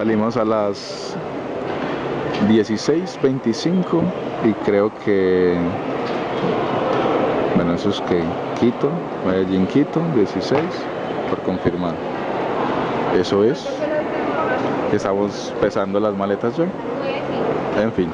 Salimos a las 16.25 y creo que, bueno, eso es que Quito, Medellín, Quito, 16, por confirmar. Eso es. Estamos pesando las maletas ya. En fin.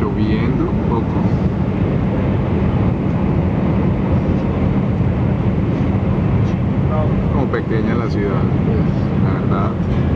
lloviendo un poco. Como pequeña la ciudad, pues, la verdad.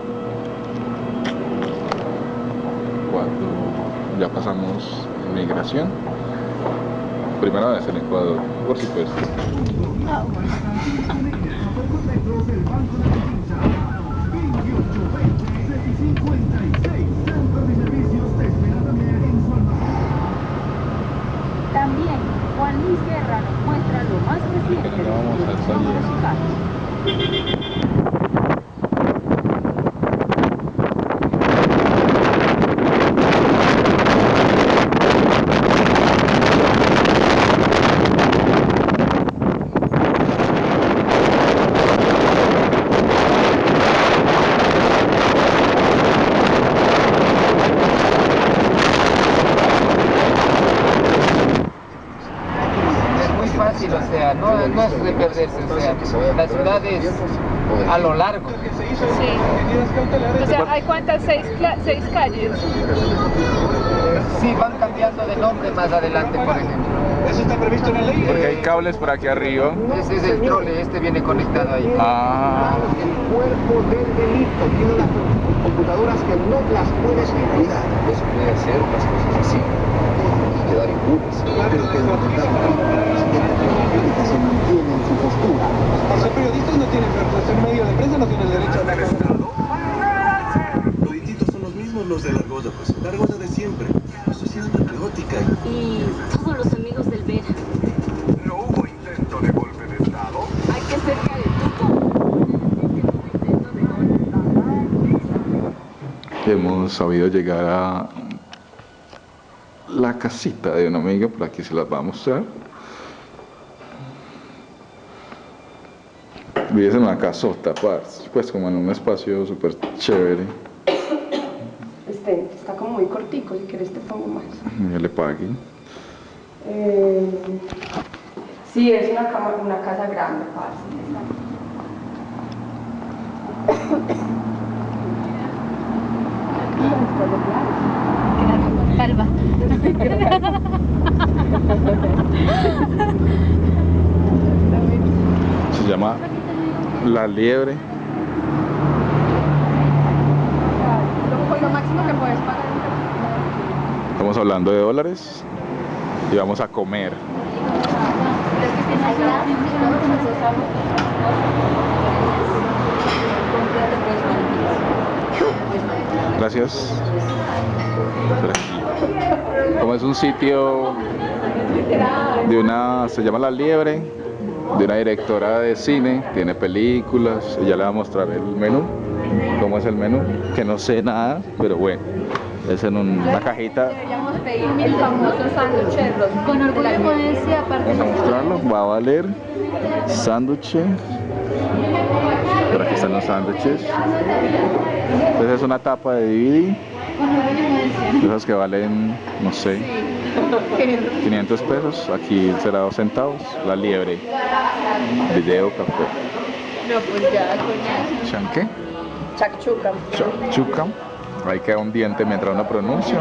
Cuando ya pasamos inmigración. Primera vez en Ecuador, por supuesto. Luis Guerra nos muestra lo más reciente de los musicales. La ciudad es a lo largo. Sí. O sea, ¿hay cuántas? ¿Seis, seis calles? Sí, van cambiando de nombre más adelante, por ejemplo. Eso está previsto en Porque hay cables por aquí arriba. Ese es el trole, este viene conectado ahí. Ah. El cuerpo del delito tiene unas computadoras que no las puedes cuidar. Eso puede hacer las cosas así y quedar impunes. Pero que no que se mantiene en su postura. Ser periodistas no tienen, pero por ser medio de prensa no tienen derecho a Los distintos son los de la Argolla, pues. La Argolla de siempre. Una sociedad patriótica. Y todos los amigos del Vera. No hubo intento de golpe de Estado. Hay que cerca de tupo. Hemos sabido llegar a la casita de una amiga, por aquí se las va a mostrar. Vives en una casota, pues como en un espacio súper chévere. Este está como muy cortico, si quieres te pongo más. Ya le pague. Eh, sí, es una, cama, una casa grande, parce. Calva. Se llama La Liebre. Lo, lo máximo que puedes pagar. Estamos hablando de dólares y vamos a comer. Gracias. Como es un sitio de una, se llama La Liebre, de una directora de cine, tiene películas, ella le va a mostrar el menú, cómo es el menú, que no sé nada, pero bueno, es en un- una cajita. Deberíamos pedir el famoso sándwich Con orgullo puedo decir, aparte Vamos a mostrarlo, va a valer sándwich. Por aquí están los sándwiches. Entonces es una tapa de DVD, con esas que valen, no sé, 500 pesos. Aquí será dos centavos. La liebre. Video café. No, pues ya, coñazo. ¿Chanqué? Chakchuka. Chuca. Ahí queda un diente mientras uno pronuncia.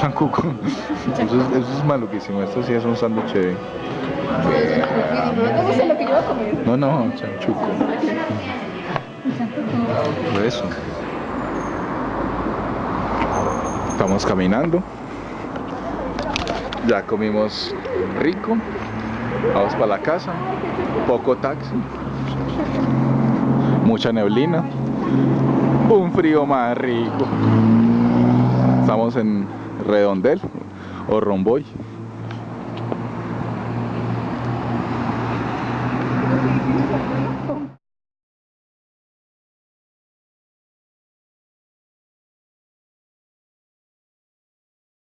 Chancuco. Eso es, eso es maluquísimo. Esto sí es un sándwich. de- No te gusta lo que yo voy a comer. No, no, chanchuco. Eso. Estamos caminando. Ya comimos rico. Vamos para la casa. Poco taxi. Mucha neblina. Un frío más rico. Estamos en Redondel o Romboy.